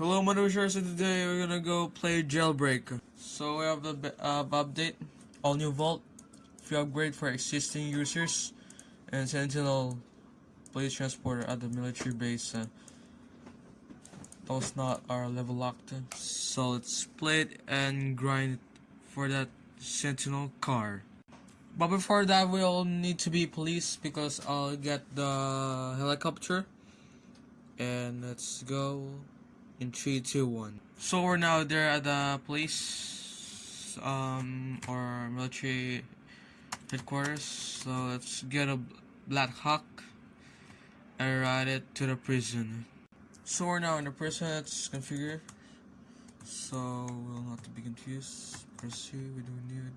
Hello, my name Mothershare. So today we're gonna go play Jailbreak. So we have the uh, update, all new vault, free upgrade for existing users, and Sentinel police transporter at the military base. Uh, those not are level locked, so let's play it and grind for that Sentinel car. But before that, we'll need to be police because I'll get the helicopter. And let's go in three, two, one. So we're now there at the police um or military headquarters. So let's get a Black Hawk and ride it to the prison. So we're now in the prison. Let's configure. So we'll not be confused. Pursue. We don't need.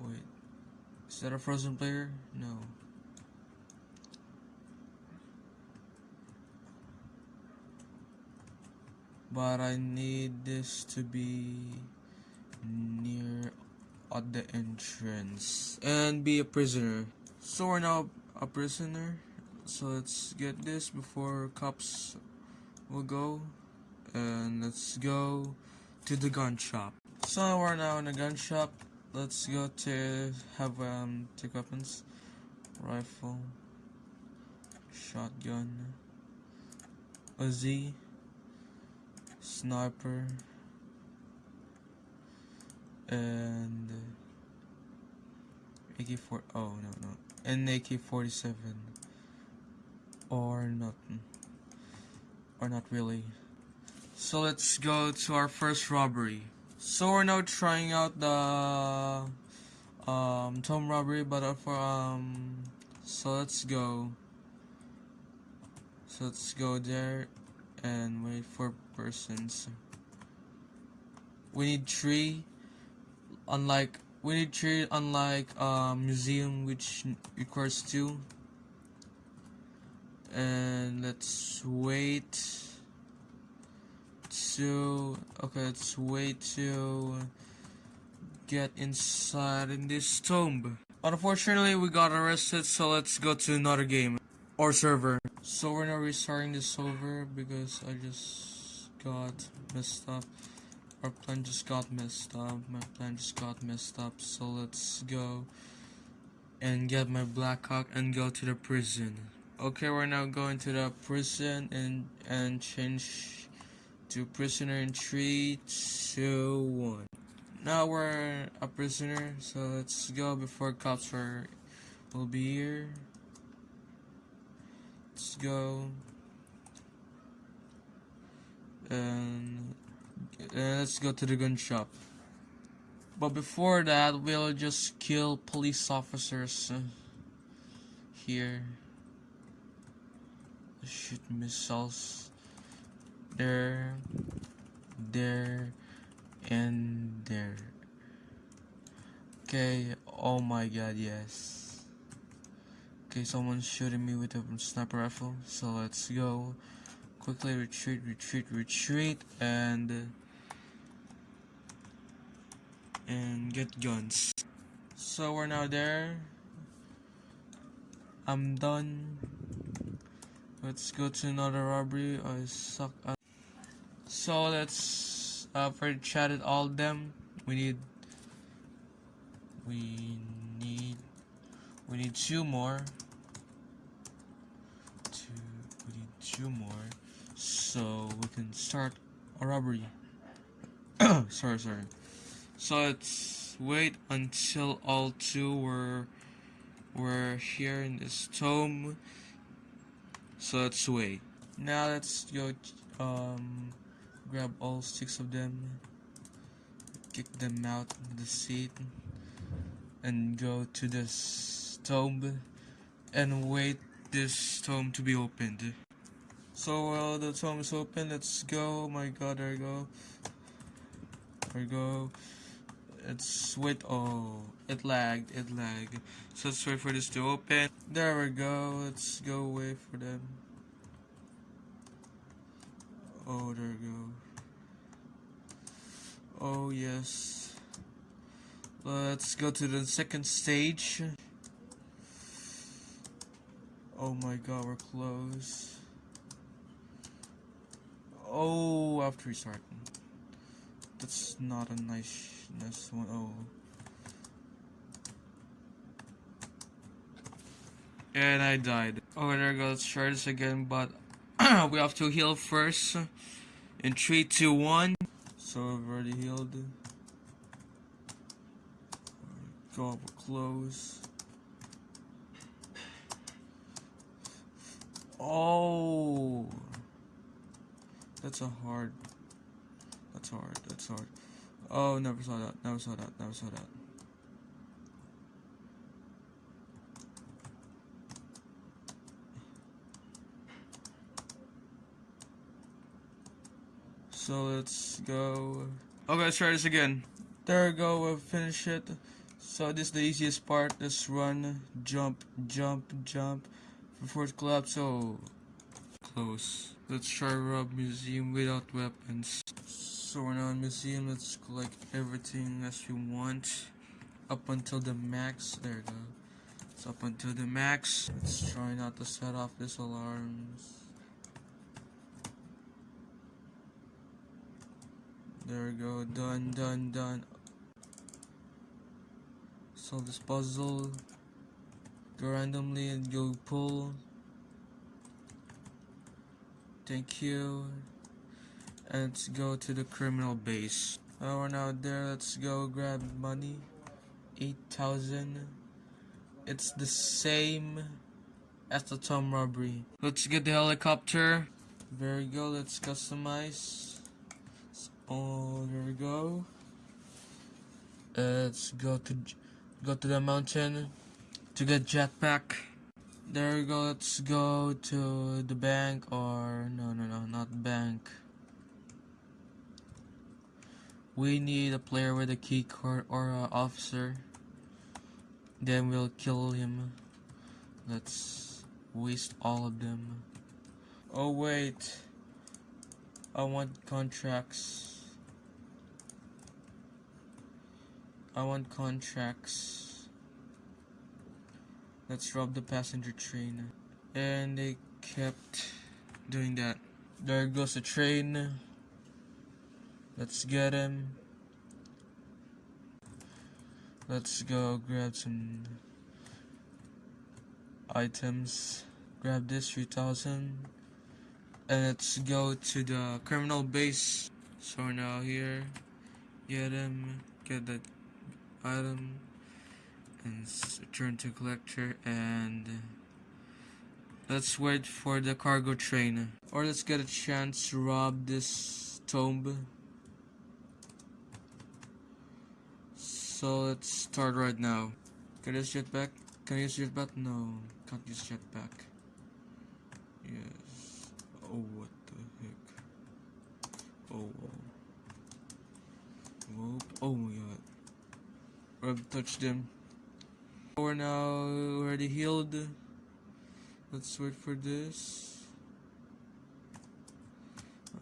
Wait, is that a frozen player? No. But I need this to be near at the entrance and be a prisoner. So we're now a prisoner. So let's get this before cops will go. And let's go to the gun shop. So we're now in the gun shop. Let's go to have um take weapons. Rifle. Shotgun. Uzi. Sniper. And AK4 oh no no and AK47 or nothing or not really. So let's go to our first robbery. So we're now trying out the um tomb robbery but uh, for um so let's go. So let's go there and wait for persons. We need three unlike we need three unlike um, museum which requires two. And let's wait to okay let's wait to get inside in this tomb. Unfortunately we got arrested so let's go to another game or server so we're now restarting the server because I just got messed up our plan just got messed up. My plan just got messed up. So let's go and get my Blackhawk and go to the prison. Okay, we're now going to the prison and and change to prisoner in one. Now we're a prisoner, so let's go before cops are will be here. Let's go and uh, let's go to the gun shop. But before that, we'll just kill police officers uh, here. Shoot missiles. There, there, and there. Okay, oh my god, yes. Okay, someone's shooting me with a sniper rifle, so let's go. Quickly retreat, retreat, retreat, and and get guns. So we're now there. I'm done. Let's go to another robbery. I suck at. So let's uh, for chatted all them. We need. We need. We need two more. Two. We need two more. So we can start a robbery. sorry, sorry. So let's wait until all two were were here in this tomb. So let's wait. Now let's go um grab all six of them, kick them out of the seat, and go to this tomb and wait this tomb to be opened. So while the tomb is open, let's go. Oh my god, there we go. There we go. It's wait. Oh, it lagged. It lagged. So let's wait for this to open. There we go. Let's go wait for them. Oh, there we go. Oh yes. Let's go to the second stage. Oh my god, we're close. oh have to restart. That's not a nice, nice one. Oh. And I died. Oh, there we go. Let's try this again, but we have to heal first. In 3, 2, 1. So I've already healed. Go up close. Oh, that's a hard. That's hard. That's hard. Oh, never saw that. Never saw that. Never saw that. So let's go. Okay, let's try this again. There we go. We finished it. So this is the easiest part. Just run, jump, jump, jump before it collapse. So close. Let's try rob museum without weapons. So we're now in museum. Let's collect everything as we want up until the max. There we go. It's up until the max. Let's try not to set off these alarms. There we go. Done, done, done. Solve this puzzle. Go randomly and go pull. Thank you. And let's go to the criminal base. Oh, we're now there. Let's go grab money. 8,000. It's the same as the Tom robbery. Let's get the helicopter. There we go. Let's customize. Oh, there we go. let's go to go to the mountain to get jetpack. There we go. Let's go to the bank or no, no, no, not bank. We need a player with a key card or an officer. Then we'll kill him. Let's waste all of them. Oh wait. I want contracts. I want contracts. Let's rob the passenger train. And they kept doing that. There goes the train. Let's get him. Let's go grab some items. Grab this 3000. And let's go to the criminal base. So now here. Get him. Get that item and turn to collector and let's wait for the cargo train or let's get a chance to rob this tomb so let's start right now can I use jetpack? Can I use jetpack? No, can't use jetpack. Yes. Oh, what the heck? Oh, whoa. Oh my god. I've touched him. We're now already healed. Let's wait for this.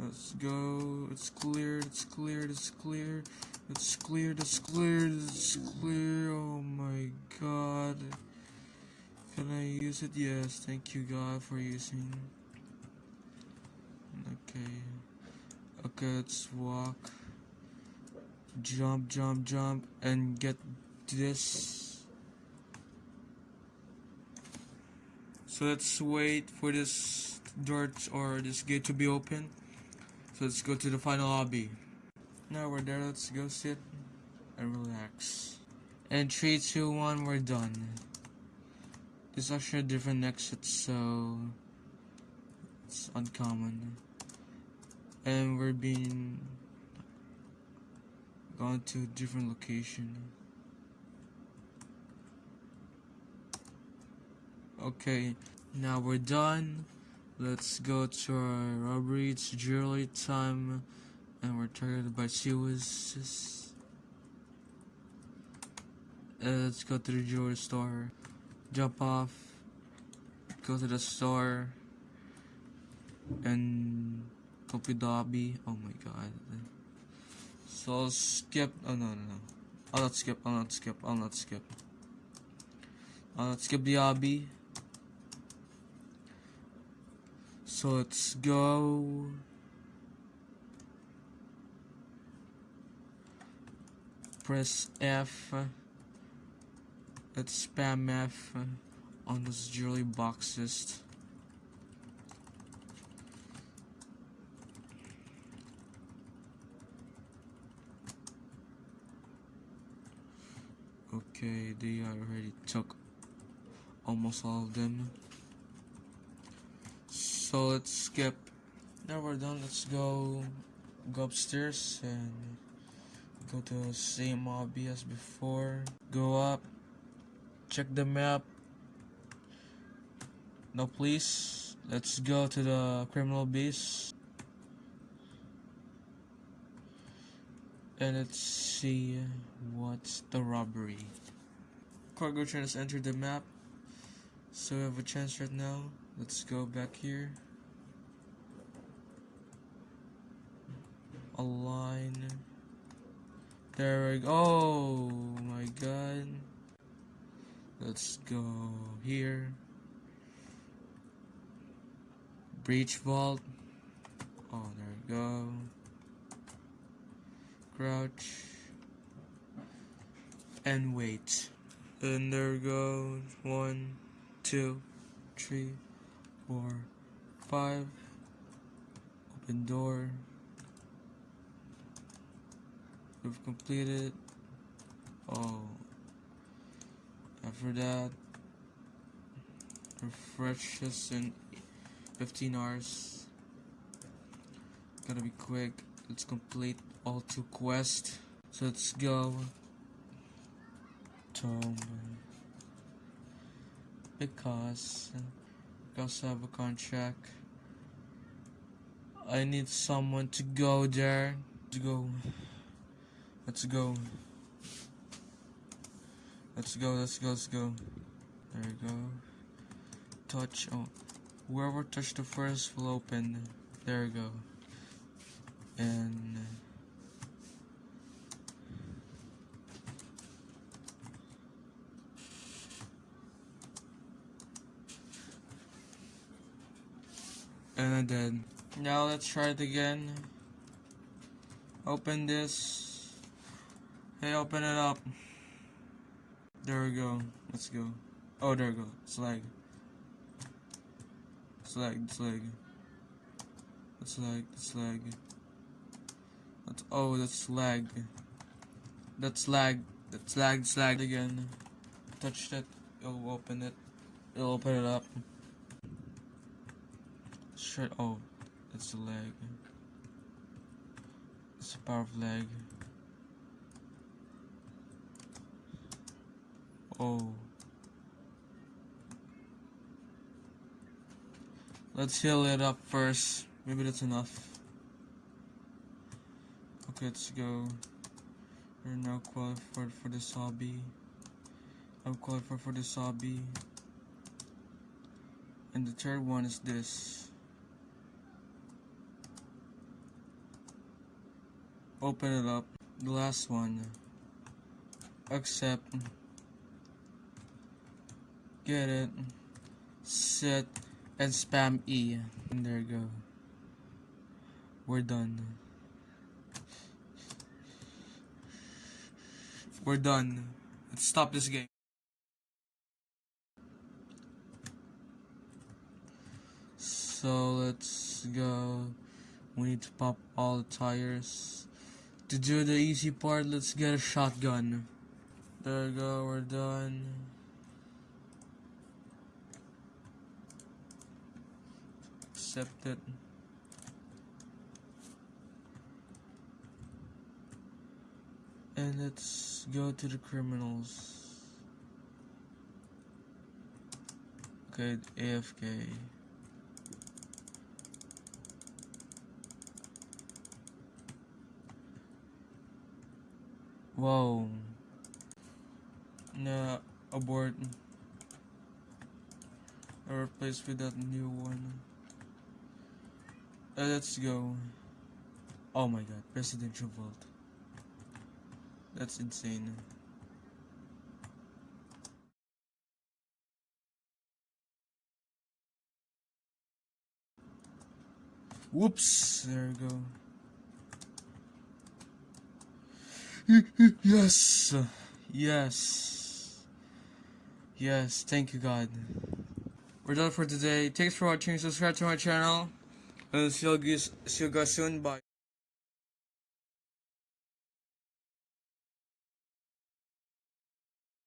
Let's go. It's cleared. It's cleared. It's cleared. It's cleared. It's cleared. It's clear. Oh my god. Can I use it? Yes. Thank you, God, for using. Okay. Okay, let's walk jump jump jump and get this so let's wait for this door or this gate to be open. So let's go to the final lobby. Now we're there let's go sit and relax. And 3 2 1 we're done. This is actually a different exit so it's uncommon. And we're being gone to a different location. Okay, now we're done. Let's go to our robbery. It's jewelry time, and we're targeted by Siwas. Uh, let's go to the jewelry store. Jump off. Go to the store. And copy the lobby. Oh my god. So I'll skip. Oh no no no! I'll not skip. I'll not skip. I'll not skip. I'll not skip the obby. So let's go. Press F. Let's spam F on those jewelry boxes. Okay, they already took almost all of them. So let's skip. Now we're done. Let's go go upstairs and go to the same lobby as before. Go up. Check the map. No please. Let's go to the criminal base. And let's see what's the robbery. Cargo train has entered the map. So we have a chance right now. Let's go back here. Align. There we go. Oh my god. Let's go here. Breach vault. Oh, there we go. Crouch. And wait. And there goes. One, two, three, four, five. Open door. We've completed. Oh. After that, refresh us in 15 hours. Gotta be quick. Let's complete all two quests. So let's go. Tom. Because because I have a contract. I need someone to go there. To go. Let's go. Let's go, let's go, let's go. There we go. Touch. Oh. Whoever touched the first will open. There we go. And. And then. Now let's try it again. Open this. Hey, open it up. There we go. Let's go. Oh, there we go. Slag. Slag, slag. Slag, lag, that's oh, that's lag. That's lag. That's lag, slag again. Touch that. It'll open it. It'll open it up. Shit. Oh, that's a lag. It's a power of lag. Oh. Let's heal it up first. Maybe that's enough. Okay, let's go. We're now qualified for this hobby. I'm qualified for this hobby. And the third one is this. Open it up. The last one. Accept. Get it. Set and spam E. And there you go. We're done. We're done. Let's stop this game. So let's go. We need to pop all the tires. To do the easy part, let's get a shotgun. There we go, we're done. Accept it. And let's go to the criminals. Okay, AFK. Whoa. Nah, abort. I replaced with that new one. Uh, let's go. Oh my god, Presidential Vault. That's insane. Whoops! There we go. yes, yes, yes. Thank you, God. We're done for today. Thanks for watching. Subscribe to my channel. And see you guys, see you guys soon. Bye.